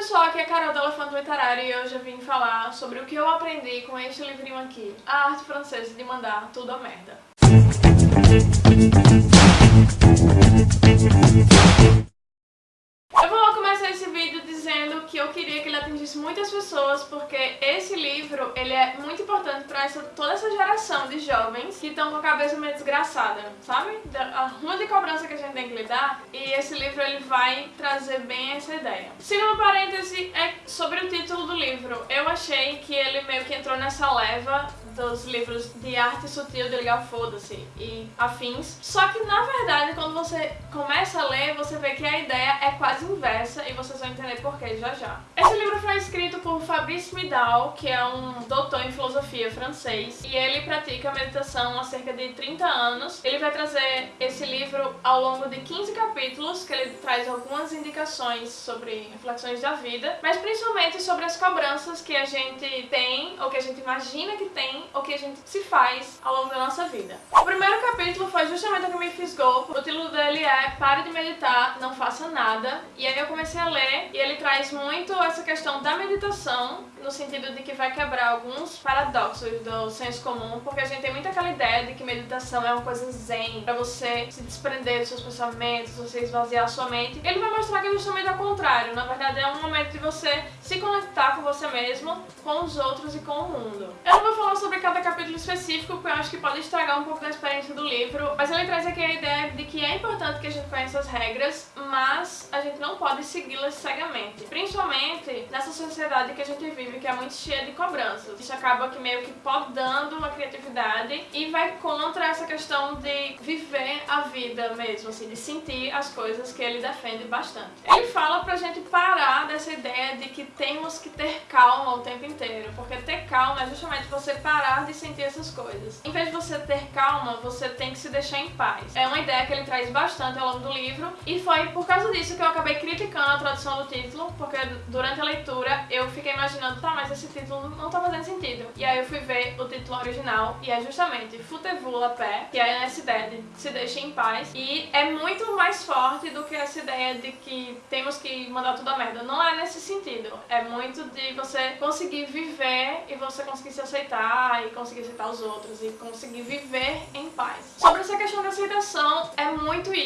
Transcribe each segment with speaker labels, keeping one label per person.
Speaker 1: pessoal, aqui é a Carol do Elefante Literário e hoje eu vim falar sobre o que eu aprendi com este livrinho aqui, A Arte Francesa de Mandar Tudo a Merda. Eu queria que ele atingisse muitas pessoas porque esse livro ele é muito importante para essa, toda essa geração de jovens que estão com a cabeça meio desgraçada, sabe? A rua de cobrança que a gente tem que lidar e esse livro ele vai trazer bem essa ideia. Segundo parêntese é sobre o título do livro. Eu achei que ele meio que entrou nessa leva dos livros de arte sutil de ligar foda-se e afins. Só que na verdade quando você começa a ler, você vê que a ideia é quase inversa e vocês vão entender porquê já já. Esse livro foi escrito por Fabrice Midal, que é um doutor em filosofia francês, e ele pratica meditação há cerca de 30 anos. Ele vai trazer esse livro ao longo de 15 capítulos, que ele traz algumas indicações sobre reflexões da vida, mas principalmente sobre as cobranças que a gente tem, ou que a gente imagina que tem, ou que a gente se faz ao longo da nossa vida. O primeiro capítulo foi justamente o que me fisgou. O título dele é Pare de meditar, não faça nada. E aí eu comecei a ler e ele traz muito essa questão da meditação no sentido de que vai quebrar alguns paradoxos do senso comum, porque a gente tem muito aquela ideia de que meditação é uma coisa zen, pra você se desprender dos seus pensamentos, você esvaziar a sua mente. Ele vai mostrar que é justamente ao contrário, na verdade é um momento de você se conectar com você mesmo, com os outros e com o mundo. Eu não vou falar sobre cada capítulo específico, porque eu acho que pode estragar um pouco da experiência do livro, mas ele traz aqui a ideia de que é importante que a gente conheça as regras, mas a gente não pode segui-las cegamente. Principalmente nessa sociedade que a gente vive que é muito cheia de cobranças. Isso acaba que meio que podando a criatividade e vai contra essa questão de viver a vida mesmo, assim, de sentir as coisas que ele defende bastante. Ele fala pra gente parar dessa ideia de que temos que ter calma o tempo inteiro, porque ter calma é justamente você parar de sentir essas coisas. Em vez de você ter calma, você tem que se deixar em paz. É uma ideia que ele traz bastante ao longo do livro e foi por causa disso que eu acabei criticando a tradução do título, porque durante a leitura eu fiquei imaginando, tá, mas esse título não tá fazendo sentido. E aí eu fui ver o título original e é justamente Futevula la pé, que é essa ideia de se deixe em paz. E é muito mais forte do que essa ideia de que temos que mandar tudo a merda. Não é nesse sentido. É muito de você conseguir viver e você conseguir se aceitar e conseguir aceitar os outros e conseguir viver em paz. Sobre essa questão da aceitação,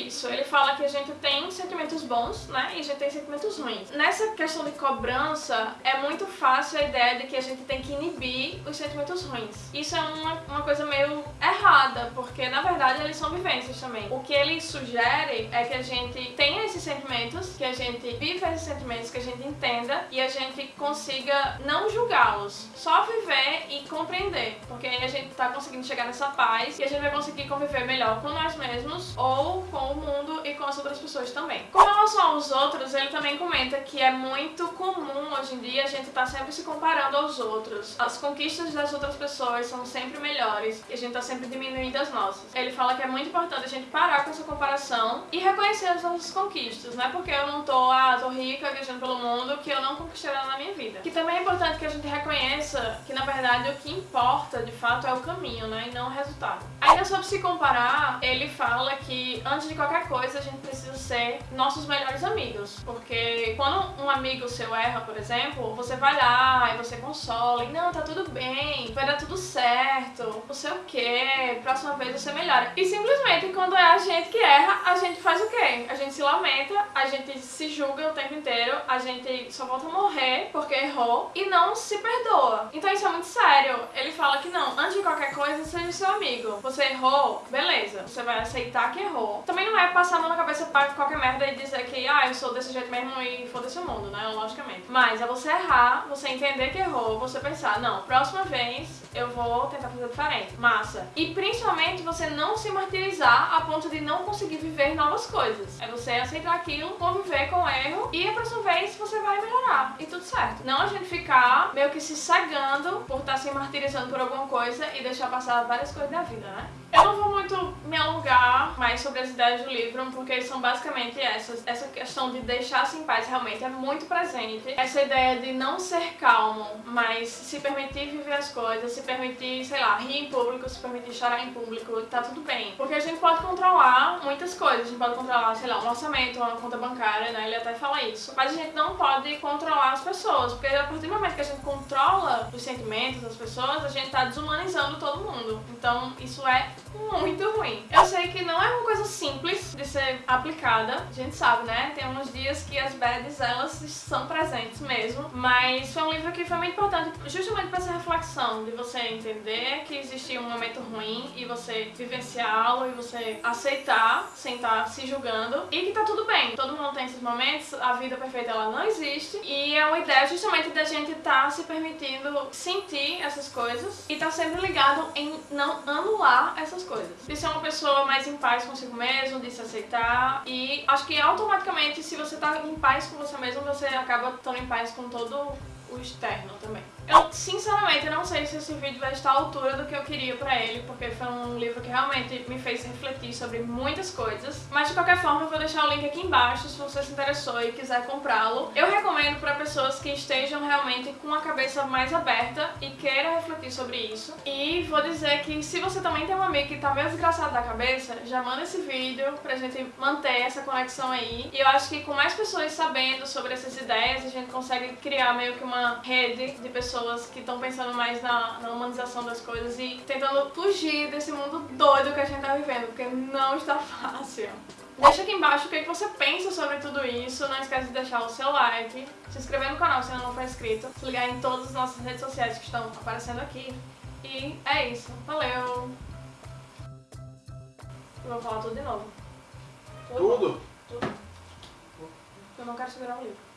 Speaker 1: isso. Ele fala que a gente tem sentimentos bons, né? E a gente tem sentimentos ruins. Nessa questão de cobrança, é muito fácil a ideia de que a gente tem que inibir os sentimentos ruins. Isso é uma, uma coisa meio errada, porque na verdade eles são vivências também. O que ele sugere é que a gente tenha esses sentimentos, que a gente viva esses sentimentos, que a gente entenda e a gente consiga não julgá-los, só viver e compreender, porque aí a gente tá conseguindo chegar nessa paz e a gente vai conseguir conviver melhor com nós mesmos ou com o mundo e com as outras pessoas também. Com relação aos outros, ele também comenta que é muito comum hoje em dia a gente tá sempre se comparando aos outros. As conquistas das outras pessoas são sempre melhores e a gente tá sempre diminuindo as nossas. Ele fala que é muito importante a gente parar com essa comparação e reconhecer as nossas conquistas. Não é porque eu não tô, ah, tô rica viajando pelo mundo que eu não conquistei nada na minha vida. Que também é importante que a gente reconheça que, na verdade, o que importa, de fato, é o caminho, né, e não o resultado. Ainda sobre se comparar, ele fala que, antes de qualquer coisa, a gente precisa ser nossos melhores amigos. Porque quando um amigo seu erra, por exemplo, você vai lá e você consola, e não, tá tudo bem, vai dar tudo certo, não sei o que, próxima vez você melhora. E simplesmente quando é a gente que erra, a gente faz o quê? A gente se lamenta, a gente se julga o tempo inteiro, a gente só volta a morrer porque errou e não se perdoa. Então isso é muito sério. Ele fala que não, antes de qualquer coisa, seja seu amigo. Você errou, beleza, você vai aceitar que errou. Também não é passar a mão na cabeça para qualquer merda e dizer que, ah, eu sou desse jeito mesmo e foda-se o mundo, né? Logicamente. Mas é você errar, você entender que errou, você pensar, não, próxima vez eu vou tentar fazer diferente. Massa. E principalmente você não se martirizar a ponto de não conseguir viver novas coisas. É você aceitar aquilo, conviver com o erro e a próxima vez você vai melhorar. E tudo certo. Não a gente ficar meio que se cegando por estar tá se martirizando por alguma coisa e deixar passar várias coisas da vida, né? Eu não vou muito me alongar mais sobre as ideias do livro, porque são basicamente essas. Essa questão de deixar-se em paz realmente é muito presente. Essa ideia de não ser calmo, mas se permitir viver as coisas, se permitir, sei lá, rir em público, se permitir chorar em público, tá tudo bem. Porque a gente pode controlar muitas coisas. A gente pode controlar, sei lá, um orçamento, uma conta bancária, né? Ele até fala isso. Mas a gente não pode controlar pessoas, porque a partir do momento que a gente controla os sentimentos das pessoas, a gente tá desumanizando todo mundo. Então isso é muito ruim. Eu sei que não é uma coisa simples de ser aplicada, a gente sabe, né? Tem uns dias que as bads, elas são presentes mesmo, mas foi um livro que foi muito importante justamente para essa reflexão, de você entender que existia um momento ruim e você vivenciá-lo e você aceitar sem estar se julgando e que tá tudo bem. Todo mundo tem esses momentos, a vida perfeita ela não existe e é uma ideia justamente da gente estar tá se permitindo sentir essas coisas e estar tá sempre ligado em não anular essas coisas. De ser uma pessoa mais em paz consigo mesmo, de se aceitar e acho que automaticamente se você tá em paz com você mesmo, você acaba estando em paz com todo o externo também. Eu, sinceramente, não sei se esse vídeo vai estar à altura do que eu queria pra ele, porque foi um livro que realmente me fez refletir sobre muitas coisas. Mas, de qualquer forma, eu vou deixar o link aqui embaixo se você se interessou e quiser comprá-lo. Eu recomendo pra pessoas que estejam realmente com a cabeça mais aberta e queiram refletir sobre isso. E vou dizer que se você também tem um amigo que tá meio desgraçado da cabeça, já manda esse vídeo pra gente manter essa conexão aí. E eu acho que com mais pessoas sabendo sobre essas ideias, a gente consegue criar meio que uma rede de pessoas pessoas que estão pensando mais na, na, humanização das coisas e tentando fugir desse mundo doido que a gente tá vivendo, porque não está fácil. Deixa aqui embaixo o que você pensa sobre tudo isso, não esquece de deixar o seu like, se inscrever no canal se ainda não for inscrito, se ligar em todas as nossas redes sociais que estão aparecendo aqui. E é isso, valeu! Eu vou falar tudo de novo.
Speaker 2: Tudo?
Speaker 1: Tudo. Eu não quero segurar o livro.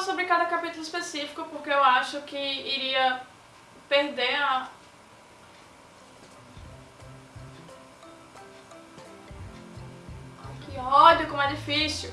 Speaker 1: Sobre cada capítulo específico, porque eu acho que iria perder a... Que ódio, como é difícil!